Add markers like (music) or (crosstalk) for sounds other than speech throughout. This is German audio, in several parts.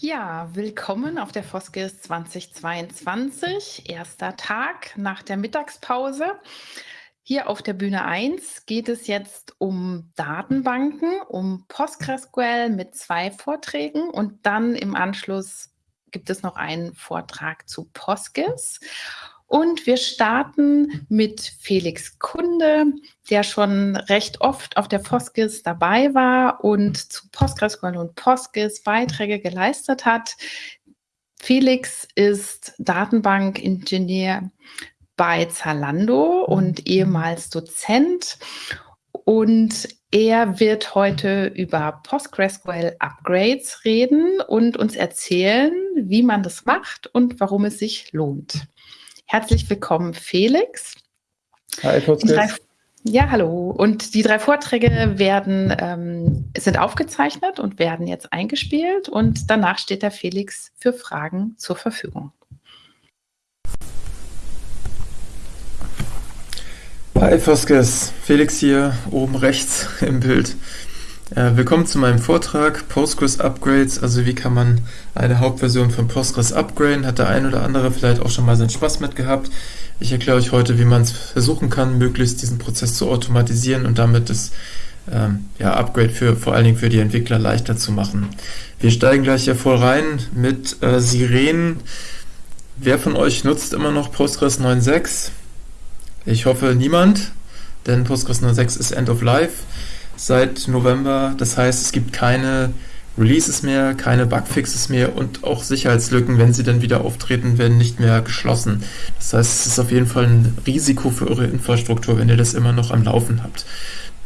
Ja, willkommen auf der Foskis 2022, erster Tag nach der Mittagspause. Hier auf der Bühne 1 geht es jetzt um Datenbanken, um PostgreSQL mit zwei Vorträgen und dann im Anschluss gibt es noch einen Vortrag zu Postgis. Und wir starten mit Felix Kunde, der schon recht oft auf der Foskis dabei war und zu PostgreSQL und Postgis Beiträge geleistet hat. Felix ist Datenbankingenieur bei Zalando und ehemals Dozent. Und er wird heute über PostgreSQL Upgrades reden und uns erzählen, wie man das macht und warum es sich lohnt. Herzlich willkommen, Felix. Hi, drei, Ja, hallo. Und die drei Vorträge werden, ähm, sind aufgezeichnet und werden jetzt eingespielt und danach steht der Felix für Fragen zur Verfügung. Hi Foskes, Felix hier oben rechts im Bild. Äh, willkommen zu meinem Vortrag Postgres Upgrades, also wie kann man eine Hauptversion von Postgres upgraden, hat der ein oder andere vielleicht auch schon mal seinen Spaß mit gehabt. Ich erkläre euch heute, wie man es versuchen kann, möglichst diesen Prozess zu automatisieren und damit das ähm, ja, Upgrade für vor allen Dingen für die Entwickler leichter zu machen. Wir steigen gleich hier voll rein mit äh, Sirenen. Wer von euch nutzt immer noch Postgres 9.6? Ich hoffe niemand, denn Postgres 9.6 ist End of Life seit November. Das heißt, es gibt keine Releases mehr, keine Bugfixes mehr und auch Sicherheitslücken, wenn sie dann wieder auftreten, werden nicht mehr geschlossen. Das heißt, es ist auf jeden Fall ein Risiko für eure Infrastruktur, wenn ihr das immer noch am Laufen habt.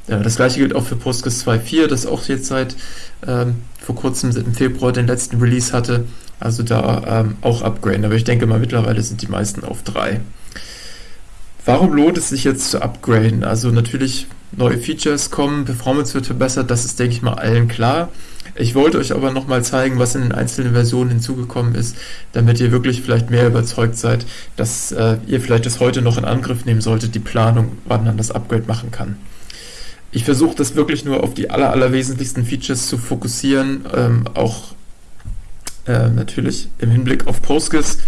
Das gleiche gilt auch für Postgres 2.4, das auch jetzt seit ähm, vor kurzem im Februar den letzten Release hatte. Also da ähm, auch upgraden. Aber ich denke mal, mittlerweile sind die meisten auf 3. Warum lohnt es sich jetzt zu upgraden? Also natürlich neue Features kommen, Performance wird verbessert, das ist, denke ich mal, allen klar. Ich wollte euch aber nochmal zeigen, was in den einzelnen Versionen hinzugekommen ist, damit ihr wirklich vielleicht mehr überzeugt seid, dass äh, ihr vielleicht das heute noch in Angriff nehmen solltet, die Planung, wann man das Upgrade machen kann. Ich versuche das wirklich nur auf die aller, aller wesentlichsten Features zu fokussieren, ähm, auch äh, natürlich im Hinblick auf Postgres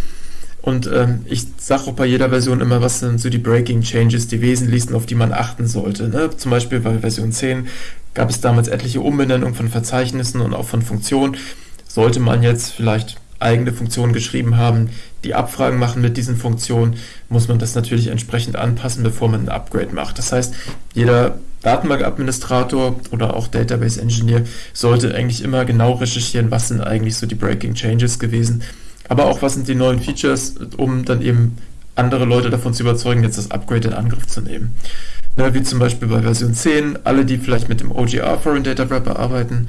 und ähm, ich sage auch bei jeder Version immer, was sind so die Breaking Changes, die wesentlichsten, auf die man achten sollte. Ne? Zum Beispiel bei Version 10 gab es damals etliche Umbenennungen von Verzeichnissen und auch von Funktionen. Sollte man jetzt vielleicht eigene Funktionen geschrieben haben, die Abfragen machen mit diesen Funktionen, muss man das natürlich entsprechend anpassen, bevor man ein Upgrade macht. Das heißt, jeder Datenbankadministrator oder auch Database Engineer sollte eigentlich immer genau recherchieren, was sind eigentlich so die Breaking Changes gewesen aber auch was sind die neuen Features, um dann eben andere Leute davon zu überzeugen, jetzt das Upgrade in Angriff zu nehmen. Ne, wie zum Beispiel bei Version 10, alle, die vielleicht mit dem OGR Foreign Data Wrapper arbeiten,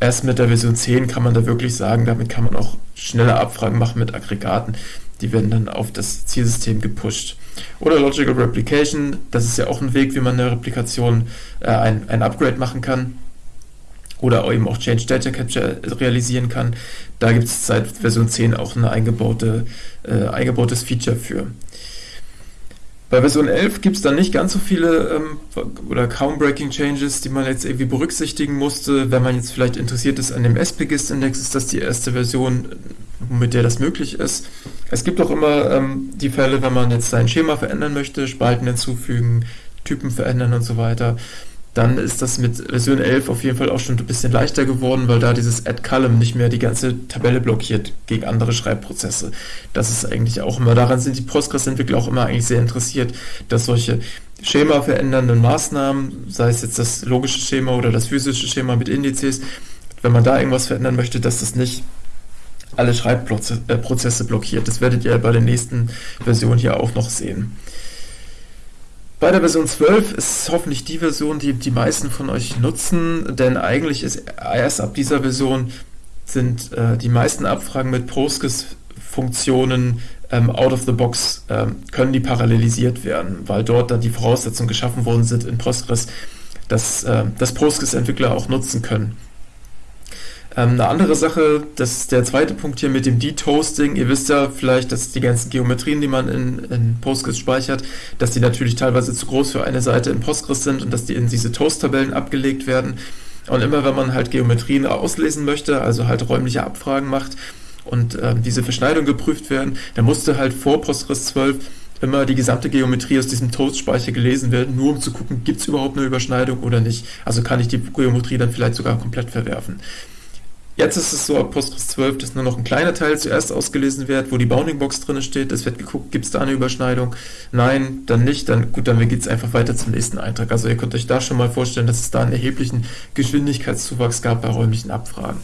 erst mit der Version 10 kann man da wirklich sagen, damit kann man auch schnelle Abfragen machen mit Aggregaten. Die werden dann auf das Zielsystem gepusht. Oder Logical Replication, das ist ja auch ein Weg, wie man eine Replikation, äh, ein, ein Upgrade machen kann oder eben auch Change Data Capture realisieren kann. Da gibt es seit Version 10 auch ein eingebaute, äh, eingebautes Feature für. Bei Version 11 gibt es dann nicht ganz so viele ähm, oder kaum Breaking Changes, die man jetzt irgendwie berücksichtigen musste. Wenn man jetzt vielleicht interessiert ist an dem SPGIST-Index, ist das die erste Version, mit der das möglich ist. Es gibt auch immer ähm, die Fälle, wenn man jetzt sein Schema verändern möchte, Spalten hinzufügen, Typen verändern und so weiter dann ist das mit Version 11 auf jeden Fall auch schon ein bisschen leichter geworden, weil da dieses Add Column nicht mehr die ganze Tabelle blockiert gegen andere Schreibprozesse. Das ist eigentlich auch immer, daran sind die Postgres-Entwickler auch immer eigentlich sehr interessiert, dass solche Schema verändernden Maßnahmen, sei es jetzt das logische Schema oder das physische Schema mit Indizes, wenn man da irgendwas verändern möchte, dass das nicht alle Schreibprozesse blockiert. Das werdet ihr bei der nächsten Version hier auch noch sehen. Bei der Version 12 ist hoffentlich die Version, die die meisten von euch nutzen, denn eigentlich ist erst ab dieser Version sind äh, die meisten Abfragen mit Postgres-Funktionen ähm, out of the box, ähm, können die parallelisiert werden, weil dort dann die Voraussetzungen geschaffen worden sind in Postgres, dass, äh, dass Postgres-Entwickler auch nutzen können. Ähm, eine andere Sache, das ist der zweite Punkt hier mit dem Detoasting. Ihr wisst ja vielleicht, dass die ganzen Geometrien, die man in, in Postgres speichert, dass die natürlich teilweise zu groß für eine Seite in Postgres sind und dass die in diese Toast-Tabellen abgelegt werden. Und immer wenn man halt Geometrien auslesen möchte, also halt räumliche Abfragen macht und äh, diese Verschneidung geprüft werden, dann musste halt vor Postgres 12 immer die gesamte Geometrie aus diesem Toast-Speicher gelesen werden, nur um zu gucken, gibt es überhaupt eine Überschneidung oder nicht. Also kann ich die Geometrie dann vielleicht sogar komplett verwerfen. Jetzt ist es so ab Postgres 12, dass nur noch ein kleiner Teil zuerst ausgelesen wird, wo die Bounding Box drin steht. Es wird geguckt, gibt es da eine Überschneidung? Nein, dann nicht. Dann gut, dann geht es einfach weiter zum nächsten Eintrag. Also ihr könnt euch da schon mal vorstellen, dass es da einen erheblichen Geschwindigkeitszuwachs gab bei räumlichen Abfragen.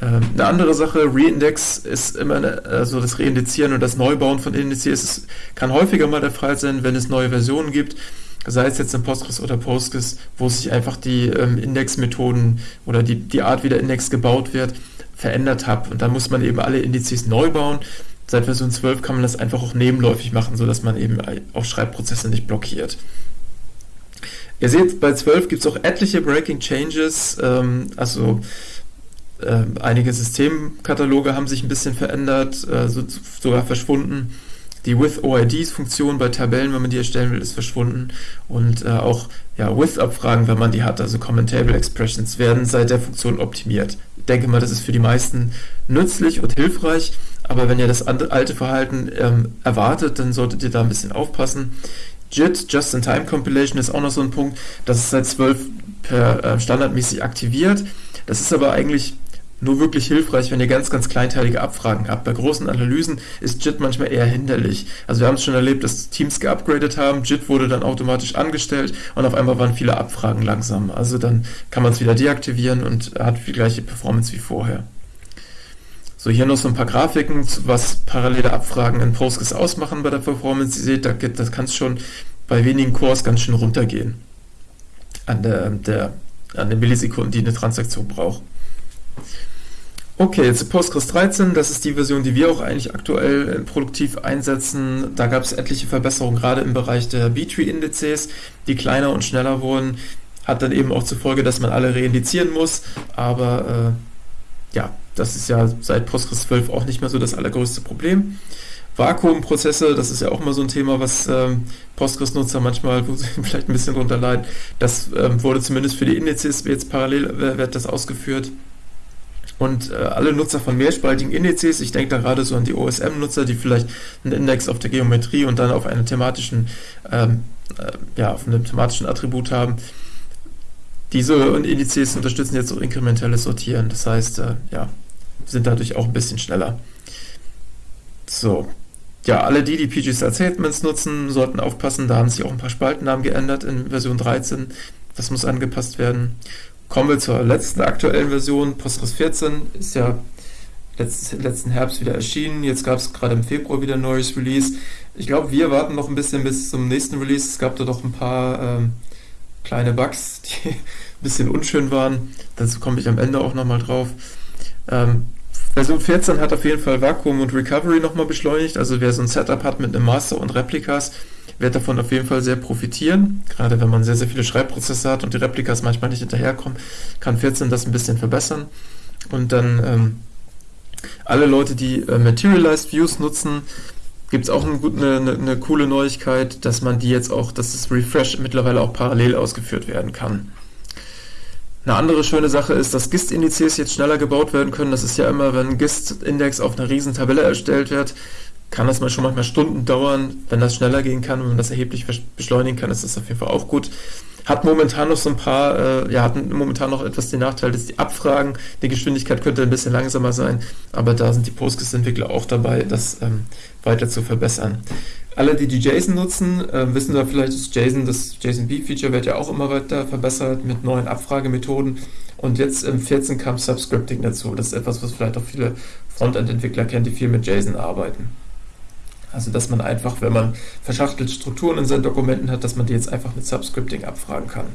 Ähm, eine andere Sache, Reindex ist immer, eine, also das Reindizieren und das Neubauen von Indizes es kann häufiger mal der Fall sein, wenn es neue Versionen gibt sei es jetzt in Postgres oder Postgres, wo sich einfach die ähm, Indexmethoden oder die, die Art, wie der Index gebaut wird, verändert hat. Und dann muss man eben alle Indizes neu bauen. Seit Version 12 kann man das einfach auch nebenläufig machen, sodass man eben auch Schreibprozesse nicht blockiert. Ihr seht, bei 12 gibt es auch etliche Breaking Changes, ähm, also äh, einige Systemkataloge haben sich ein bisschen verändert, äh, so, sogar verschwunden. Die With-OIDs-Funktion bei Tabellen, wenn man die erstellen will, ist verschwunden. Und äh, auch ja, With-Abfragen, wenn man die hat, also Common Table Expressions, werden seit der Funktion optimiert. Ich denke mal, das ist für die meisten nützlich und hilfreich. Aber wenn ihr das alte Verhalten ähm, erwartet, dann solltet ihr da ein bisschen aufpassen. JIT, Just-in-Time Compilation, ist auch noch so ein Punkt. Das ist seit 12 per äh, standardmäßig aktiviert. Das ist aber eigentlich nur wirklich hilfreich, wenn ihr ganz, ganz kleinteilige Abfragen habt. Bei großen Analysen ist JIT manchmal eher hinderlich. Also wir haben es schon erlebt, dass Teams geupgradet haben, JIT wurde dann automatisch angestellt und auf einmal waren viele Abfragen langsam. Also dann kann man es wieder deaktivieren und hat die gleiche Performance wie vorher. So, hier noch so ein paar Grafiken, was parallele Abfragen in Postgres ausmachen bei der Performance. Ihr seht, da, das kann es schon bei wenigen Cores ganz schön runtergehen an, der, der, an den Millisekunden, die eine Transaktion braucht. Okay, jetzt Postgres 13, das ist die Version, die wir auch eigentlich aktuell äh, produktiv einsetzen. Da gab es etliche Verbesserungen, gerade im Bereich der B-Tree-Indizes, die kleiner und schneller wurden. Hat dann eben auch zur Folge, dass man alle reindizieren muss. Aber äh, ja, das ist ja seit Postgres 12 auch nicht mehr so das allergrößte Problem. Vakuumprozesse, das ist ja auch mal so ein Thema, was ähm, Postgres-Nutzer manchmal (laughs) vielleicht ein bisschen drunter leiden. Das ähm, wurde zumindest für die Indizes jetzt parallel äh, wird das ausgeführt. Und äh, alle Nutzer von mehrspaltigen Indizes, ich denke da gerade so an die OSM-Nutzer, die vielleicht einen Index auf der Geometrie und dann auf einem thematischen, ähm, äh, ja, auf einem thematischen Attribut haben. Diese Indizes unterstützen jetzt auch inkrementelles Sortieren. Das heißt, äh, ja, sind dadurch auch ein bisschen schneller. So. Ja, alle die, die PG-Style Statements nutzen, sollten aufpassen. Da haben sich auch ein paar Spaltennamen geändert in Version 13. Das muss angepasst werden. Kommen wir zur letzten aktuellen Version. Postgres 14 ist ja letzten, Herbst wieder erschienen. Jetzt gab es gerade im Februar wieder ein neues Release. Ich glaube, wir warten noch ein bisschen bis zum nächsten Release. Es gab da doch ein paar ähm, kleine Bugs, (laughs) die ein bisschen unschön waren. Dazu komme ich am Ende auch nochmal drauf. Ähm, Version 14 hat auf jeden Fall Vakuum und Recovery nochmal beschleunigt. Also wer so ein Setup hat mit einem Master und Replikas, wird davon auf jeden Fall sehr profitieren. Gerade wenn man sehr, sehr viele Schreibprozesse hat und die Replikas manchmal nicht hinterherkommen, kann 14 das ein bisschen verbessern. Und dann ähm, alle Leute, die äh, Materialized Views nutzen, gibt es auch eine, eine, eine, coole Neuigkeit, dass man die jetzt auch, dass das Refresh mittlerweile auch parallel ausgeführt werden kann. Eine andere schöne Sache ist, dass GIST-Indizes jetzt schneller gebaut werden können. Das ist ja immer, wenn ein GIST-Index auf einer riesen Tabelle erstellt wird, kann das mal schon manchmal Stunden dauern. Wenn das schneller gehen kann, wenn man das erheblich beschleunigen kann, ist das auf jeden Fall auch gut. Hat momentan noch so ein paar, äh, ja, hat momentan noch etwas den Nachteil, dass die Abfragen, die Geschwindigkeit könnte ein bisschen langsamer sein, aber da sind die Postgres-Entwickler auch dabei, das ähm, weiter zu verbessern. Alle, die die JSON nutzen, äh, wissen da vielleicht, dass JSON, das JSON-B-Feature wird ja auch immer weiter verbessert mit neuen Abfragemethoden. Und jetzt im 14 kam Subscripting dazu. Das ist etwas, was vielleicht auch viele Frontend-Entwickler kennen, die viel mit JSON arbeiten. Also, dass man einfach, wenn man verschachtelte Strukturen in seinen Dokumenten hat, dass man die jetzt einfach mit Subscripting abfragen kann.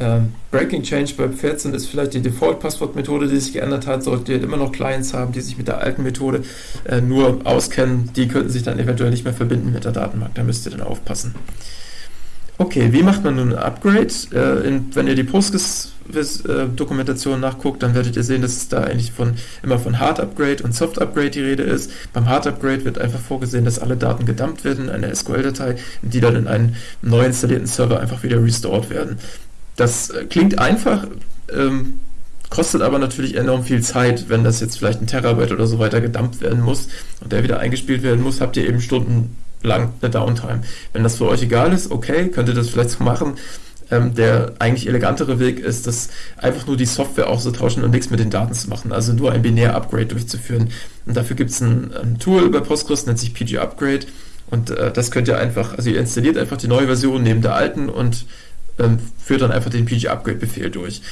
Ähm, Breaking Change bei 14 ist vielleicht die Default-Passwort-Methode, die sich geändert hat. Solltet ihr immer noch Clients haben, die sich mit der alten Methode äh, nur auskennen, die könnten sich dann eventuell nicht mehr verbinden mit der Datenbank. Da müsst ihr dann aufpassen. Okay, wie macht man nun ein Upgrade? Äh, in, wenn ihr die Postgres-Dokumentation nachguckt, dann werdet ihr sehen, dass es da eigentlich von, immer von Hard Upgrade und Soft Upgrade die Rede ist. Beim Hard Upgrade wird einfach vorgesehen, dass alle Daten gedumpt werden in eine SQL-Datei, die dann in einen neu installierten Server einfach wieder restored werden. Das klingt einfach, ähm, kostet aber natürlich enorm viel Zeit, wenn das jetzt vielleicht ein Terabyte oder so weiter gedumpt werden muss und der wieder eingespielt werden muss, habt ihr eben stundenlang eine Downtime. Wenn das für euch egal ist, okay, könnt ihr das vielleicht so machen. Ähm, der eigentlich elegantere Weg ist, das einfach nur die Software auszutauschen und nichts mit den Daten zu machen, also nur ein Binär-Upgrade durchzuführen. Und dafür gibt es ein, ein, Tool bei Postgres, nennt sich PG Upgrade. Und äh, das könnt ihr einfach, also ihr installiert einfach die neue Version neben der alten und ähm, führt dann einfach den PG Upgrade Befehl durch.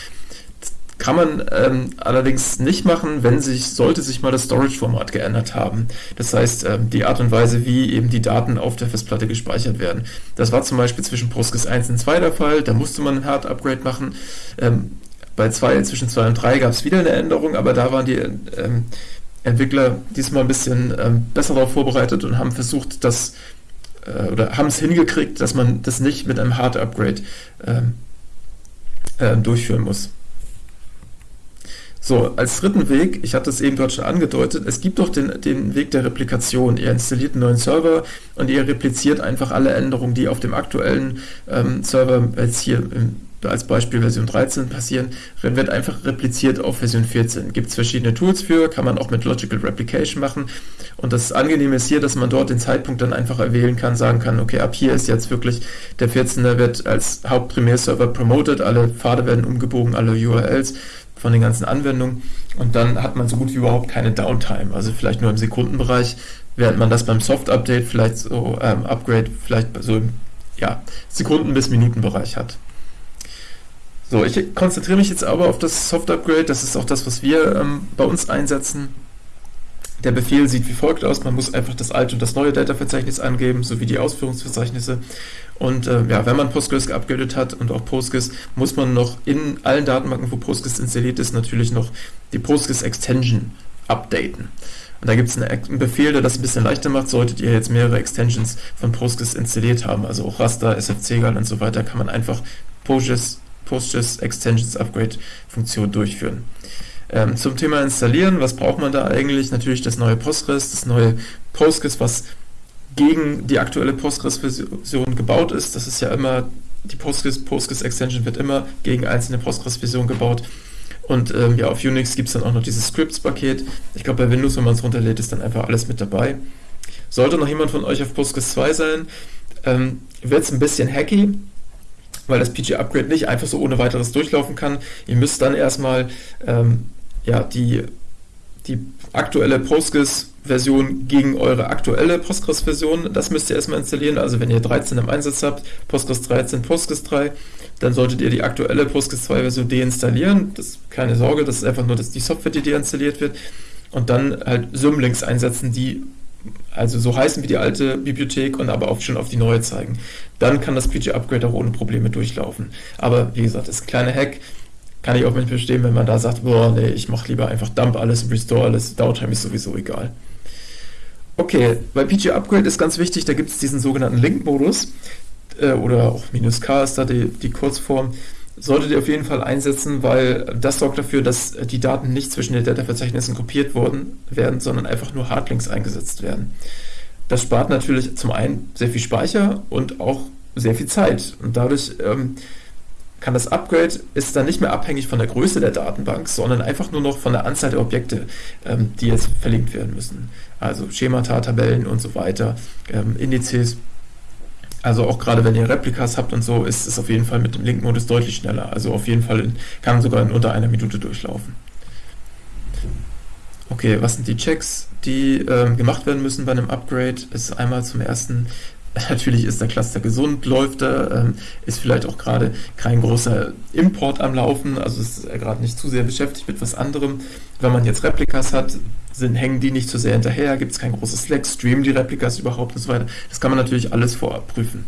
Kann man ähm, allerdings nicht machen, wenn sich, sollte sich mal das Storage-Format geändert haben. Das heißt, ähm, die Art und Weise, wie eben die Daten auf der Festplatte gespeichert werden. Das war zum Beispiel zwischen Postgres 1 und 2 der Fall, da musste man ein Hard-Upgrade machen. Ähm, bei 2, zwischen 2 und 3 gab es wieder eine Änderung, aber da waren die ähm, Entwickler diesmal ein bisschen ähm, besser darauf vorbereitet und haben versucht, das äh, oder haben es hingekriegt, dass man das nicht mit einem Hard-Upgrade ähm, äh, durchführen muss. So, als dritten Weg, ich hatte es eben dort schon angedeutet, es gibt doch den, den Weg der Replikation. Ihr installiert einen neuen Server und ihr repliziert einfach alle Änderungen, die auf dem aktuellen ähm, Server, jetzt hier im, als Beispiel Version 13 passieren, wird einfach repliziert auf Version 14. Gibt es verschiedene Tools für, kann man auch mit Logical Replication machen. Und das Angenehme ist hier, dass man dort den Zeitpunkt dann einfach erwählen kann, sagen kann, okay, ab hier ist jetzt wirklich der 14er wird als Hauptprimärserver promoted, alle Pfade werden umgebogen, alle URLs von den ganzen Anwendungen und dann hat man so gut wie überhaupt keine Downtime, also vielleicht nur im Sekundenbereich, während man das beim Soft-Update vielleicht so, ähm, Upgrade vielleicht so im ja, Sekunden- bis Minutenbereich hat. So, ich konzentriere mich jetzt aber auf das Soft-Upgrade, das ist auch das, was wir ähm, bei uns einsetzen. Der Befehl sieht wie folgt aus, man muss einfach das alte und das neue Data-Verzeichnis angeben, sowie die Ausführungsverzeichnisse. Und äh, ja, wenn man Postgres geupgradet hat und auch Postgres, muss man noch in allen Datenbanken, wo Postgres installiert ist, natürlich noch die Postgres Extension updaten. Und da gibt es einen Befehl, der das ein bisschen leichter macht, solltet ihr jetzt mehrere Extensions von Postgres installiert haben, also auch Raster, SFC-Gal und so weiter, kann man einfach Postgres, Postgres Extensions Upgrade Funktion durchführen. Ähm, zum Thema installieren, was braucht man da eigentlich? Natürlich das neue Postgres, das neue Postgres, was gegen die aktuelle Postgres-Version gebaut ist. Das ist ja immer, die Postgres, Postgres Extension wird immer gegen einzelne Postgres-Versionen gebaut. Und ähm, ja, auf Unix gibt es dann auch noch dieses Scripts-Paket. Ich glaube, bei Windows, wenn man es runterlädt, ist dann einfach alles mit dabei. Sollte noch jemand von euch auf Postgres 2 sein, ähm, wird es ein bisschen hacky, weil das PG-Upgrade nicht einfach so ohne weiteres durchlaufen kann. Ihr müsst dann erstmal ähm, ja, die, die aktuelle Postgres-Version gegen eure aktuelle Postgres-Version, das müsst ihr erstmal installieren. Also wenn ihr 13 im Einsatz habt, Postgres 13, Postgres 3, dann solltet ihr die aktuelle Postgres 2-Version deinstallieren. Das keine Sorge, das ist einfach nur das, die Software, die deinstalliert wird. Und dann halt Symlinks einsetzen, die also so heißen wie die alte Bibliothek und aber auch schon auf die neue zeigen. Dann kann das PG-Upgrade auch ohne Probleme durchlaufen. Aber wie gesagt, das kleiner Hack kann ich auch nicht verstehen, wenn man da sagt, boah, nee, ich mache lieber einfach Dump alles, Restore alles, Downtime ist sowieso egal. Okay, bei PG Upgrade ist ganz wichtig, da gibt es diesen sogenannten Link-Modus äh, oder auch minus K ist da die, die Kurzform. Solltet ihr auf jeden Fall einsetzen, weil das sorgt dafür, dass die Daten nicht zwischen den Data-Verzeichnissen kopiert worden werden, sondern einfach nur Hardlinks eingesetzt werden. Das spart natürlich zum einen sehr viel Speicher und auch sehr viel Zeit. Und dadurch ähm, kann das Upgrade ist dann nicht mehr abhängig von der Größe der Datenbank, sondern einfach nur noch von der Anzahl der Objekte, ähm, die jetzt verlinkt werden müssen. Also Schemata, Tabellen und so weiter, ähm, Indizes. Also auch gerade wenn ihr Replikas habt und so, ist es auf jeden Fall mit dem Link-Modus deutlich schneller. Also auf jeden Fall in, kann sogar in unter einer Minute durchlaufen. Okay, was sind die Checks, die ähm, gemacht werden müssen bei einem Upgrade? Ist einmal zum ersten (laughs) Natürlich ist der Cluster gesund, läuft er, ähm, ist vielleicht auch gerade kein großer Import am Laufen, also ist er gerade nicht zu sehr beschäftigt mit was anderem. Wenn man jetzt Replikas hat, sind, hängen die nicht zu sehr hinterher, gibt es kein großes Slack, streamen die Replikas überhaupt und so weiter. Das kann man natürlich alles vorab prüfen.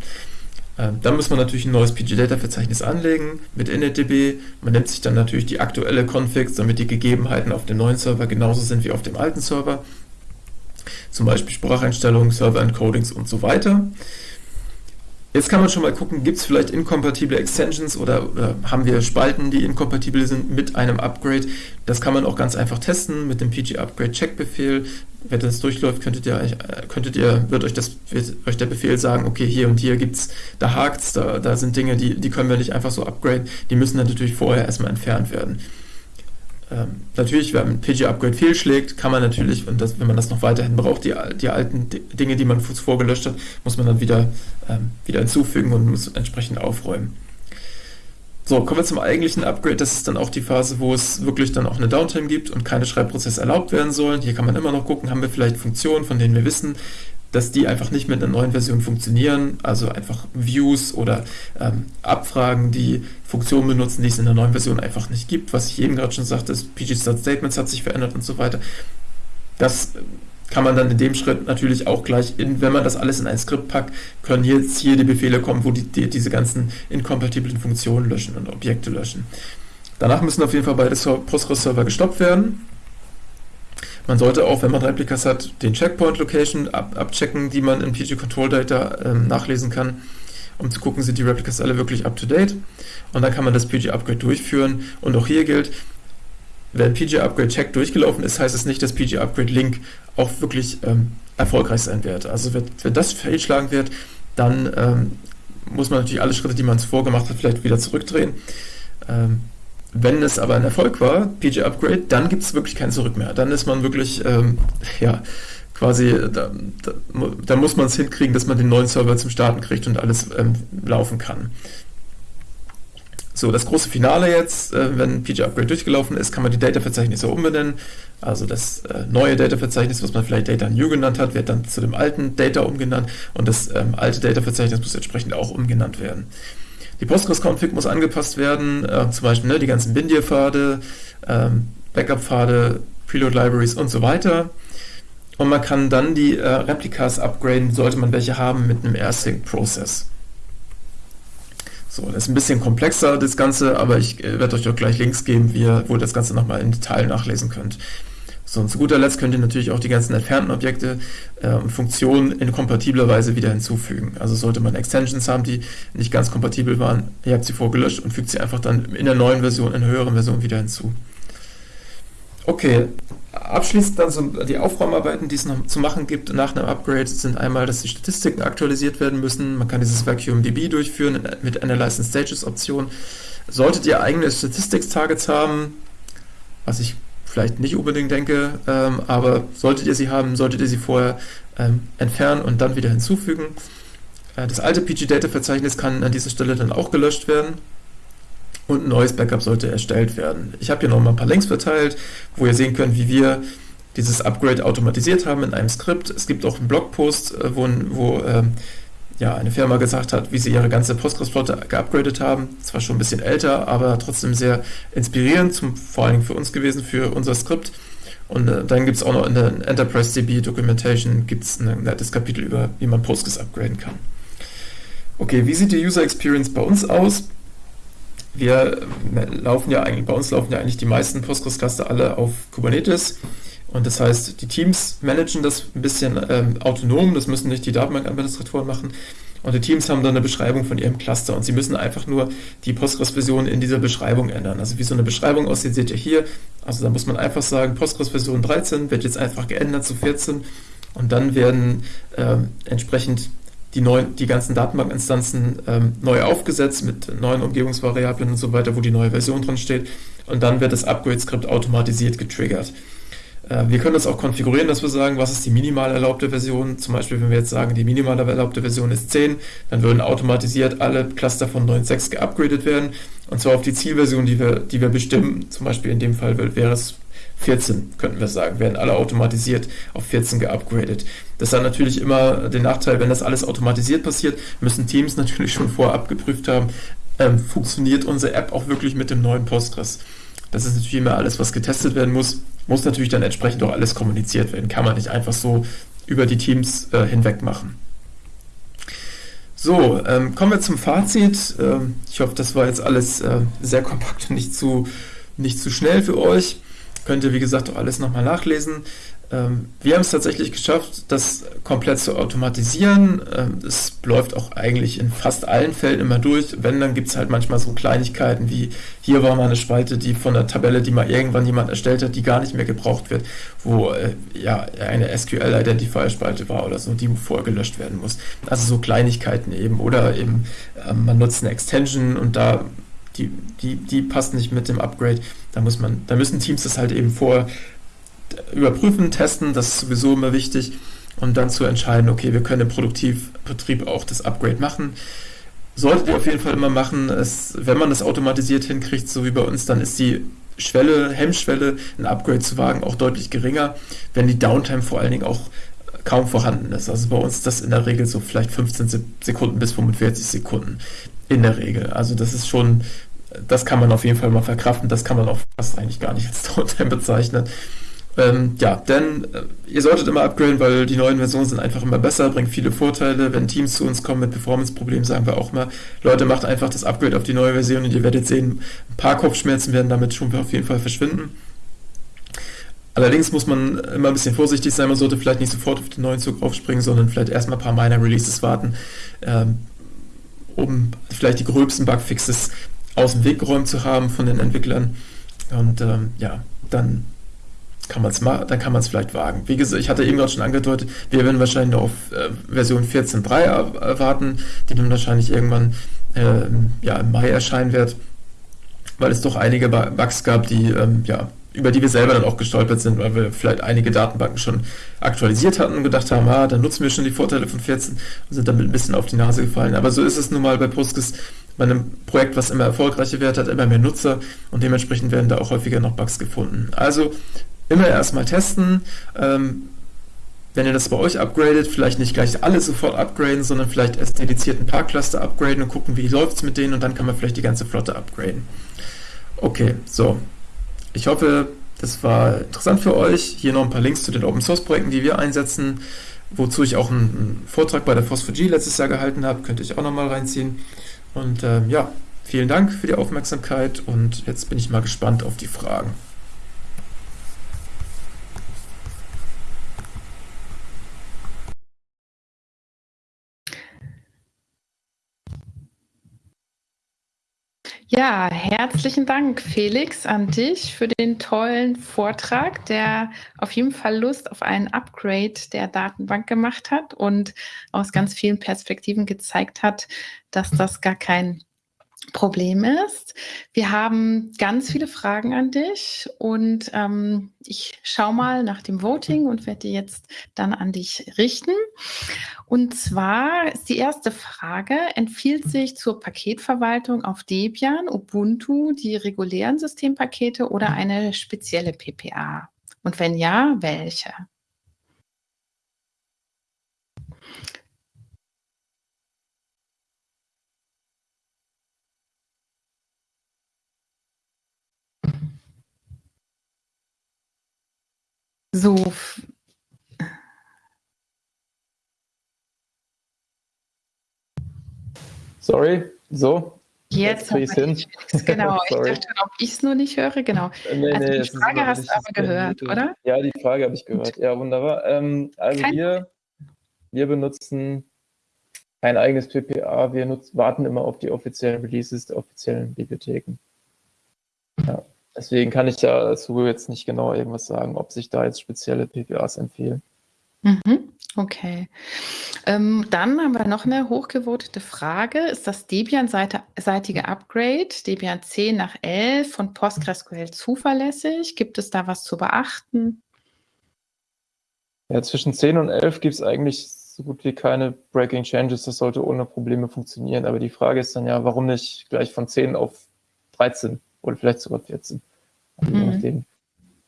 Ähm, dann muss man natürlich ein neues PG-Data-Verzeichnis anlegen mit InitDB. Man nimmt sich dann natürlich die aktuelle Configs, damit die Gegebenheiten auf dem neuen Server genauso sind wie auf dem alten Server zum Beispiel Spracheinstellungen, Server-Encodings und so weiter. Jetzt kann man schon mal gucken, gibt es vielleicht inkompatible Extensions oder, oder, haben wir Spalten, die inkompatibel sind mit einem Upgrade. Das kann man auch ganz einfach testen mit dem PG Upgrade Check Befehl. Wenn das durchläuft, könntet ihr, könntet ihr, wird euch, das, wird euch der Befehl sagen, okay, hier und hier gibt's, da hakt's, da, da sind Dinge, die, die können wir nicht einfach so upgraden. Die müssen dann natürlich vorher erstmal entfernt werden. Ähm, natürlich, wenn ein PG-Upgrade fehlschlägt, kann man natürlich, und das, wenn man das noch weiterhin braucht, die, die alten Dinge, die man zuvor gelöscht hat, muss man dann wieder, ähm, wieder hinzufügen und muss entsprechend aufräumen. So, kommen wir zum eigentlichen Upgrade. Das ist dann auch die Phase, wo es wirklich dann auch eine Downtime gibt und keine Schreibprozesse erlaubt werden sollen. Hier kann man immer noch gucken, haben wir vielleicht Funktionen, von denen wir wissen, dass die einfach nicht mit einer neuen Version funktionieren, also einfach Views oder ähm, Abfragen, die Funktionen benutzen, die es in der neuen Version einfach nicht gibt, was ich eben gerade schon sagte, das PG-Start-Statements hat sich verändert und so weiter. Das kann man dann in dem Schritt natürlich auch gleich, in, wenn man das alles in ein Skript packt, können jetzt hier die Befehle kommen, wo die, die diese ganzen inkompatiblen Funktionen löschen und Objekte löschen. Danach müssen auf jeden Fall beide Postgres-Server gestoppt werden. Man sollte auch, wenn man Replicas hat, den Checkpoint Location ab, abchecken, die man in PG Control Data ähm, nachlesen kann, um zu gucken, sind die Replicas alle wirklich up to date. Und dann kann man das PG Upgrade durchführen. Und auch hier gilt, wenn PG Upgrade Check durchgelaufen ist, heißt es nicht, dass PG Upgrade Link auch wirklich ähm, erfolgreich sein wird. Also wenn, wenn das fehlschlagen wird, dann ähm, muss man natürlich alle Schritte, die man zuvor gemacht hat, vielleicht wieder zurückdrehen. Ähm, wenn es aber ein Erfolg war, PG Upgrade, dann gibt es wirklich kein Zurück mehr. Dann ist man wirklich, ähm, ja, quasi, da, da, da muss man es hinkriegen, dass man den neuen Server zum Starten kriegt und alles ähm, laufen kann. So, das große Finale jetzt, äh, wenn PG Upgrade durchgelaufen ist, kann man die Data-Verzeichnisse umbenennen. Also das äh, neue Data-Verzeichnis, was man vielleicht Data New genannt hat, wird dann zu dem alten Data umgenannt und das ähm, alte Data-Verzeichnis muss entsprechend auch umgenannt werden. Die Postgres-Config muss angepasst werden, äh, zum Beispiel ne, die ganzen Bindir-Pfade, ähm, Backup-Pfade, Preload-Libraries und so weiter. Und man kann dann die äh, Replikas upgraden, sollte man welche haben, mit einem AirSync-Process. So, das ist ein bisschen komplexer, das Ganze, aber ich äh, werde euch auch gleich Links geben, wie ihr, wo ihr das Ganze nochmal im Detail nachlesen könnt. So, und zu guter Letzt könnt ihr natürlich auch die ganzen entfernten Objekte äh, und Funktionen in kompatibler Weise wieder hinzufügen. Also sollte man Extensions haben, die nicht ganz kompatibel waren, ihr habt sie vorgelöscht und fügt sie einfach dann in der neuen Version, in der höheren Version wieder hinzu. Okay, abschließend dann so die Aufräumarbeiten, die es noch zu machen gibt nach einem Upgrade, sind einmal, dass die Statistiken aktualisiert werden müssen. Man kann dieses Vacuum DB durchführen mit Analyze Stages Option. Solltet ihr eigene Statistics Targets haben, was ich vielleicht nicht unbedingt denke, ähm, aber solltet ihr sie haben, solltet ihr sie vorher ähm, entfernen und dann wieder hinzufügen. Äh, das alte PG-Data-Verzeichnis kann an dieser Stelle dann auch gelöscht werden und ein neues Backup sollte erstellt werden. Ich habe hier noch mal ein paar Links verteilt, wo ihr sehen könnt, wie wir dieses Upgrade automatisiert haben in einem Skript. Es gibt auch einen Blogpost, äh, wo, wo ähm, ja, eine Firma gesagt hat, wie sie ihre ganze Postgres-Flotte geupgradet haben. Zwar schon ein bisschen älter, aber trotzdem sehr inspirierend, zum, vor allem für uns gewesen, für unser Skript. Und äh, dann gibt es auch noch in der Enterprise DB Documentation gibt's ein nettes Kapitel über, wie man Postgres upgraden kann. Okay, wie sieht die User Experience bei uns aus? Wir äh, laufen ja eigentlich, bei uns laufen ja eigentlich die meisten Postgres-Cluster alle auf Kubernetes. Und das heißt, die Teams managen das ein bisschen ähm, autonom, das müssen nicht die Datenbank-Administratoren machen. Und die Teams haben dann eine Beschreibung von ihrem Cluster und sie müssen einfach nur die Postgres-Version in dieser Beschreibung ändern. Also wie so eine Beschreibung aussieht, seht ihr hier. Also da muss man einfach sagen, Postgres-Version 13 wird jetzt einfach geändert zu 14 und dann werden äh, entsprechend die, neuen, die ganzen Datenbankinstanzen ähm, neu aufgesetzt mit neuen Umgebungsvariablen und so weiter, wo die neue Version drin steht. Und dann wird das Upgrade-Skript automatisiert getriggert. Äh, wir können das auch konfigurieren, dass wir sagen, was ist die minimal erlaubte Version. Zum Beispiel, wenn wir jetzt sagen, die minimal erlaubte Version ist 10, dann würden automatisiert alle Cluster von 9.6 geupgradet werden. Und zwar auf die Zielversion, die wir, die wir bestimmen. Zum Beispiel in dem Fall wäre es 14, könnten wir sagen, werden alle automatisiert auf 14 geupgradet. Das hat natürlich immer den Nachteil, wenn das alles automatisiert passiert, müssen Teams (laughs) natürlich schon vorab geprüft haben, ähm, funktioniert unsere App auch wirklich mit dem neuen Postgres. Das ist natürlich immer alles, was getestet werden muss muss natürlich dann entsprechend auch alles kommuniziert werden. Kann man nicht einfach so über die Teams äh, hinweg machen. So, ähm, kommen wir zum Fazit. Ähm, ich hoffe, das war jetzt alles äh, sehr kompakt und nicht zu, nicht zu schnell für euch. Könnt ihr, wie gesagt, auch alles nochmal nachlesen. Ähm, wir haben es tatsächlich geschafft, das komplett zu automatisieren. Ähm, es läuft auch eigentlich in fast allen Fällen immer durch. Wenn, dann gibt es halt manchmal so Kleinigkeiten wie hier war mal eine Spalte, die von der Tabelle, die mal irgendwann jemand erstellt hat, die gar nicht mehr gebraucht wird, wo äh, ja eine SQL-Identifier-Spalte war oder so, die vorher gelöscht werden muss. Also so Kleinigkeiten eben. Oder eben äh, man nutzt eine Extension und da die, die, die passt nicht mit dem Upgrade. Da muss man, da müssen Teams das halt eben vor überprüfen, testen, das ist sowieso immer wichtig, und dann zu entscheiden, okay, wir können im Produktivbetrieb auch das Upgrade machen. Solltet ihr auf jeden Fall immer machen. Es, wenn man das automatisiert hinkriegt, so wie bei uns, dann ist die Schwelle, Hemmschwelle, ein Upgrade zu wagen, auch deutlich geringer, wenn die Downtime vor allen Dingen auch kaum vorhanden ist. Also bei uns ist das in der Regel so vielleicht 15 Sekunden bis 45 Sekunden in der Regel. Also das ist schon, das kann man auf jeden Fall mal verkraften, das kann man auch fast eigentlich gar nicht als Downtime bezeichnen. Ähm, ja, denn äh, ihr solltet immer upgraden, weil die neuen Versionen sind einfach immer besser, bringen viele Vorteile. Wenn Teams zu uns kommen mit Performance-Problemen, sagen wir auch mal, Leute, macht einfach das Upgrade auf die neue Version und ihr werdet sehen, ein paar Kopfschmerzen werden damit schon auf jeden Fall verschwinden. Allerdings muss man immer ein bisschen vorsichtig sein, man sollte vielleicht nicht sofort auf den neuen Zug aufspringen, sondern vielleicht erstmal ein paar Minor Releases warten, ähm, um vielleicht die gröbsten Bugfixes aus dem Weg geräumt zu haben von den Entwicklern. Und ähm, ja, dann kann man es dann kann man es vielleicht wagen. Wie gesagt, ich hatte eben gerade schon angedeutet, wir werden wahrscheinlich noch auf äh, Version 14.3 erwarten, die dann wahrscheinlich irgendwann äh, ja, im Mai erscheinen wird, weil es doch einige Bugs gab, die ähm, ja über die wir selber dann auch gestolpert sind, weil wir vielleicht einige Datenbanken schon aktualisiert hatten und gedacht haben, ah, dann nutzen wir schon die Vorteile von 14 und sind damit ein bisschen auf die Nase gefallen. Aber so ist es nun mal bei Postgres, bei einem Projekt, was immer erfolgreicher wird, hat immer mehr Nutzer und dementsprechend werden da auch häufiger noch Bugs gefunden. Also immer erstmal testen. Ähm, wenn ihr das bei euch upgradet, vielleicht nicht gleich alle sofort upgraden, sondern vielleicht erst dediziert ein paar Cluster upgraden und gucken, wie läuft es mit denen und dann kann man vielleicht die ganze Flotte upgraden. Okay, so. Ich hoffe, das war interessant für euch. Hier noch ein paar Links zu den Open Source Projekten, die wir einsetzen, wozu ich auch einen, Vortrag bei der Phosphog letztes Jahr gehalten habe. Könnt ihr euch auch nochmal reinziehen. Und ähm, ja, vielen Dank für die Aufmerksamkeit und jetzt bin ich mal gespannt auf die Fragen. Ja, herzlichen Dank, Felix, an dich für den tollen Vortrag, der auf jeden Fall Lust auf einen Upgrade der Datenbank gemacht hat und aus ganz vielen Perspektiven gezeigt hat, dass das gar kein Problem ist. Wir haben ganz viele Fragen an dich und ähm, ich schaue mal nach dem Voting und werde die jetzt dann an dich richten. Und zwar ist die erste Frage, empfiehlt sich zur Paketverwaltung auf Debian, Ubuntu, die regulären Systempakete oder eine spezielle PPA? Und wenn ja, welche? So. Sorry, so. Jetzt, jetzt hin. Genau, ich dachte, ob ich es nur nicht höre. Genau. Nee, also nee, die Frage hast du aber gehört, Video. oder? Ja, die Frage habe ich gehört. Ja, wunderbar. Ähm, also wir, wir benutzen kein eigenes PPA. Wir nutzen, warten immer auf die offiziellen Releases der offiziellen Bibliotheken. Deswegen kann ich ja dazu jetzt nicht genau irgendwas sagen, ob sich da jetzt spezielle PPAs empfehlen. Mhm. Okay. Ähm, dann haben wir noch eine hochgevotete Frage. Ist das Debian-seitige Upgrade, Debian 10 nach 11 von PostgreSQL zuverlässig? Gibt es da was zu beachten? Ja, zwischen 10 und 11 gibt es eigentlich so gut wie keine Breaking Changes. Das sollte ohne Probleme funktionieren. Aber die Frage ist dann ja, warum nicht gleich von 10 auf 13? Oder vielleicht sogar 14. Also mhm. Je nachdem,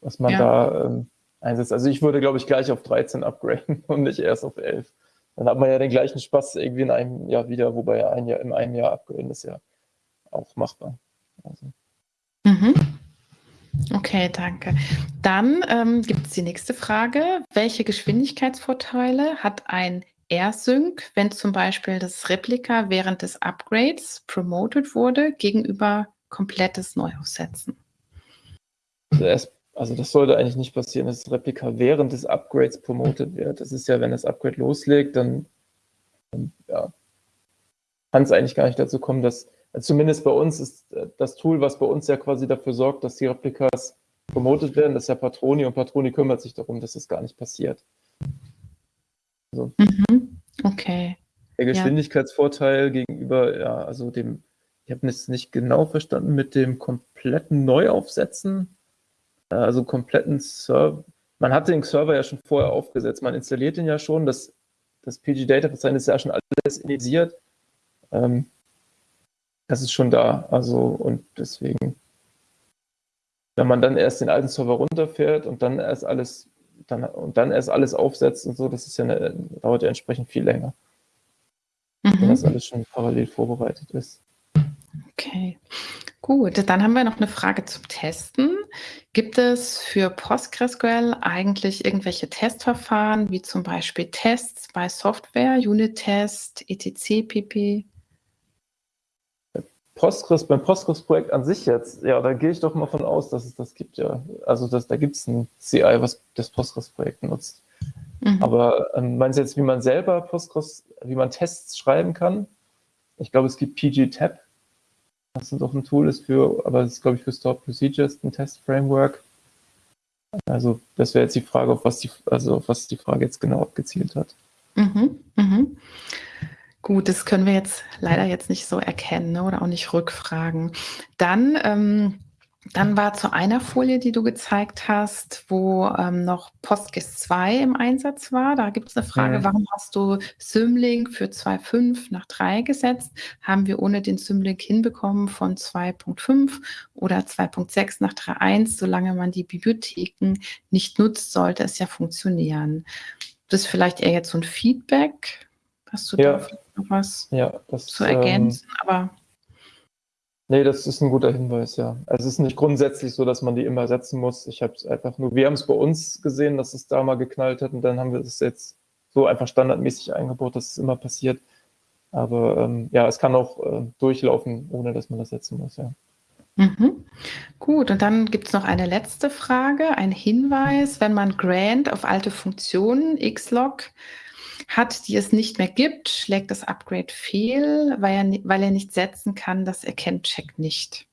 was man ja. da ähm, einsetzt. Also ich würde, glaube ich, gleich auf 13 upgraden (laughs) und nicht erst auf 11. Dann hat man ja den gleichen Spaß irgendwie in einem Jahr wieder, wobei ein Jahr, in einem Jahr upgraden ist ja auch machbar. Also. Mhm. Okay, danke. Dann ähm, gibt es die nächste Frage. Welche Geschwindigkeitsvorteile hat ein AirSync, wenn zum Beispiel das Replika während des Upgrades promoted wurde, gegenüber komplettes Neuaufsetzen. Also also das sollte eigentlich nicht passieren, dass das Replika während des Upgrades promotet wird. Das ist ja, wenn das Upgrade loslegt, dann, dann ja, kann es eigentlich gar nicht dazu kommen, dass, also zumindest bei uns ist äh, das Tool, was bei uns ja quasi dafür sorgt, dass die Replikas promotet werden, das ist ja Patroni und Patroni kümmert sich darum, dass das gar nicht passiert. Also, mhm. Okay. Der Geschwindigkeitsvorteil ja. gegenüber, ja, also dem, ich habe es nicht genau verstanden, mit dem kompletten Neuaufsetzen, äh, also kompletten Server. Man hat den Server ja schon vorher aufgesetzt, man installiert ihn ja schon, das, das PG-Data-Verzeichnis ist ja schon alles initiiert. Ähm, das ist schon da, also und deswegen, wenn man dann erst den alten Server runterfährt und dann erst alles dann, und dann erst alles aufsetzt und so, das ist ja eine, dauert ja entsprechend viel länger. Mhm. Wenn das alles schon parallel vorbereitet ist. Okay, gut. Dann haben wir noch eine Frage zum Testen. Gibt es für PostgreSQL eigentlich irgendwelche Testverfahren, wie zum Beispiel Tests bei Software, Unit-Test, etc. pp? Postgres, beim Postgres-Projekt an sich jetzt, ja, da gehe ich doch mal von aus, dass es das gibt, ja. Also das, da gibt es ein CI, was das Postgres-Projekt nutzt. Mhm. Aber ähm, meinst du jetzt, wie man selber Postgres, wie man Tests schreiben kann? Ich glaube, es gibt PG-Tab, was doch ein Tool ist für, aber es ist, glaube ich, für Stored Procedures, ein Test-Framework. Also das wäre jetzt die Frage, auf was die, also auf was die Frage jetzt genau abgezielt hat. Mhm. Mhm. Gut, das können wir jetzt leider jetzt nicht so erkennen ne, oder auch nicht rückfragen. Dann, ähm, dann war zu einer Folie, die du gezeigt hast, wo ähm, noch PostGIS 2 im Einsatz war. Da gibt es eine Frage, mhm. warum hast du Symlink für 2.5 nach 3 gesetzt? Haben wir ohne den Symlink hinbekommen von 2.5 oder 2.6 nach 3.1? Solange man die Bibliotheken nicht nutzt, sollte es ja funktionieren. Das ist vielleicht eher jetzt so ein Feedback. Hast du ja. da noch was ja, das, zu ergänzen? Ähm, aber nee, das ist ein guter Hinweis, ja. Also es ist nicht grundsätzlich so, dass man die immer setzen muss. Ich habe es einfach nur, wir haben es bei uns gesehen, dass es da mal geknallt hat und dann haben wir es jetzt so einfach standardmäßig eingebaut, dass es immer passiert. Aber ähm, ja, es kann auch äh, durchlaufen, ohne dass man das setzen muss, ja. Mhm. Gut, und dann gibt es noch eine letzte Frage, ein Hinweis, wenn man Grant auf alte Funktionen, Xlog, hat, die es nicht mehr gibt, schlägt das Upgrade fehl, weil er, weil er nicht setzen kann, das erkennt Check nicht.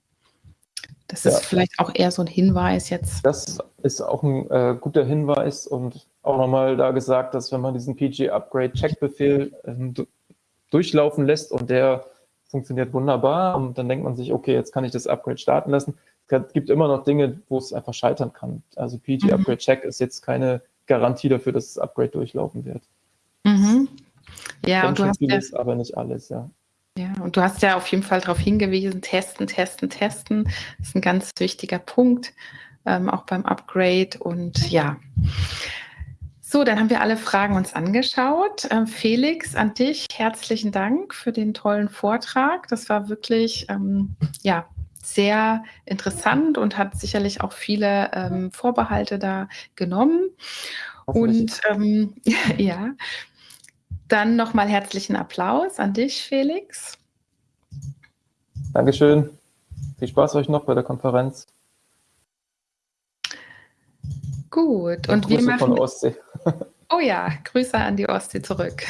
Das ja. ist vielleicht auch eher so ein Hinweis jetzt. Das ist auch ein äh, guter Hinweis und auch nochmal da gesagt, dass wenn man diesen PG-Upgrade-Check-Befehl äh, durchlaufen lässt und der funktioniert wunderbar und dann denkt man sich, okay, jetzt kann ich das Upgrade starten lassen. Es gibt immer noch Dinge, wo es einfach scheitern kann. Also PG-Upgrade-Check mhm. ist jetzt keine Garantie dafür, dass das Upgrade durchlaufen wird. Mhm. Ja, und du hast vieles, ja, aber nicht alles, ja. Ja, und du hast ja auf jeden Fall darauf hingewiesen, testen, testen, testen. Das ist ein ganz wichtiger Punkt, ähm, auch beim Upgrade. Und ja, so, dann haben wir alle Fragen uns angeschaut. Ähm, Felix, an dich herzlichen Dank für den tollen Vortrag. Das war wirklich, ähm, ja, sehr interessant und hat sicherlich auch viele ähm, Vorbehalte da genommen. Und ähm, (laughs) ja, dann nochmal herzlichen Applaus an dich, Felix. Dankeschön. Viel Spaß euch noch bei der Konferenz. Gut, und, und wir machen. Von Ostsee. (laughs) Oh ja, Grüße an die Ostsee zurück.